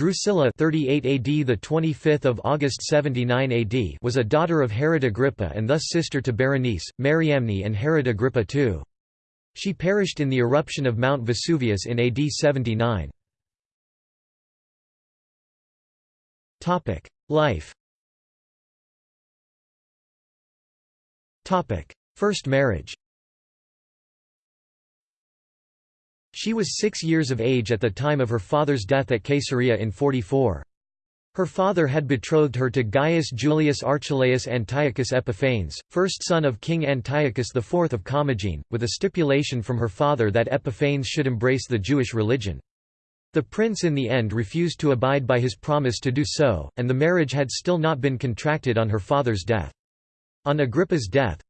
Drusilla 38 AD the 25th of August 79 AD was a daughter of Herod Agrippa and thus sister to Berenice, Mariamne and Herod Agrippa II. She perished in the eruption of Mount Vesuvius in AD 79. Topic: Life. Topic: First marriage. She was six years of age at the time of her father's death at Caesarea in 44. Her father had betrothed her to Gaius Julius Archelaus Antiochus Epiphanes, first son of King Antiochus IV of Commagene, with a stipulation from her father that Epiphanes should embrace the Jewish religion. The prince in the end refused to abide by his promise to do so, and the marriage had still not been contracted on her father's death. On Agrippa's death,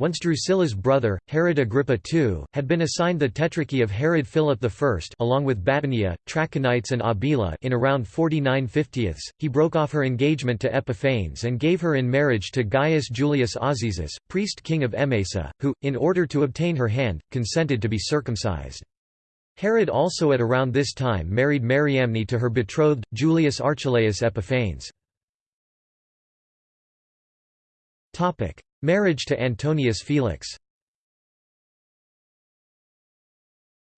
once Drusilla's brother, Herod Agrippa II, had been assigned the tetrarchy of Herod Philip I along with Batanea, Trachonitis and Abila in around 49 50 he broke off her engagement to Epiphanes and gave her in marriage to Gaius Julius Azizus, priest king of Emesa, who, in order to obtain her hand, consented to be circumcised. Herod also at around this time married Mariamne to her betrothed, Julius Archelaus Epiphanes. Marriage to Antonius Felix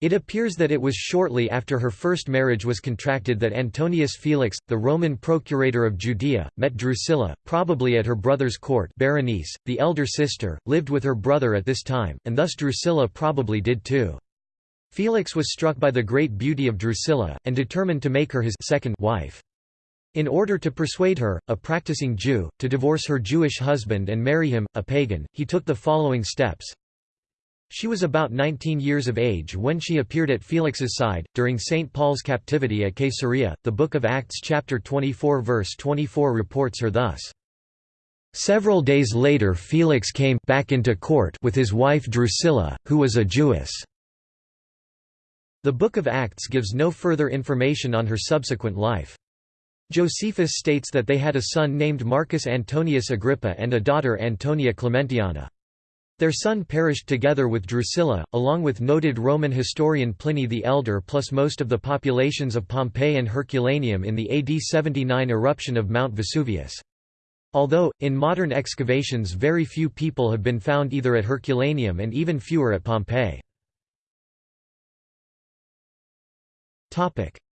It appears that it was shortly after her first marriage was contracted that Antonius Felix, the Roman procurator of Judea, met Drusilla, probably at her brother's court Berenice, the elder sister, lived with her brother at this time, and thus Drusilla probably did too. Felix was struck by the great beauty of Drusilla, and determined to make her his second wife. In order to persuade her, a practicing Jew, to divorce her Jewish husband and marry him, a pagan, he took the following steps. She was about 19 years of age when she appeared at Felix's side, during St. Paul's captivity at Caesarea. The Book of Acts chapter 24 verse 24 reports her thus. Several days later Felix came back into court with his wife Drusilla, who was a Jewess. The Book of Acts gives no further information on her subsequent life. Josephus states that they had a son named Marcus Antonius Agrippa and a daughter Antonia Clementiana. Their son perished together with Drusilla, along with noted Roman historian Pliny the Elder plus most of the populations of Pompeii and Herculaneum in the AD 79 eruption of Mount Vesuvius. Although, in modern excavations very few people have been found either at Herculaneum and even fewer at Pompeii.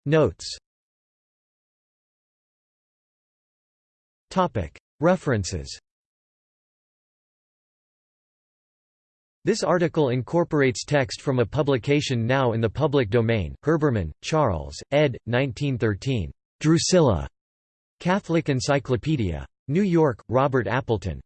Notes References This article incorporates text from a publication now in the public domain, Herbermann, Charles, ed. 1913. Drusilla. Catholic Encyclopedia. New York, Robert Appleton.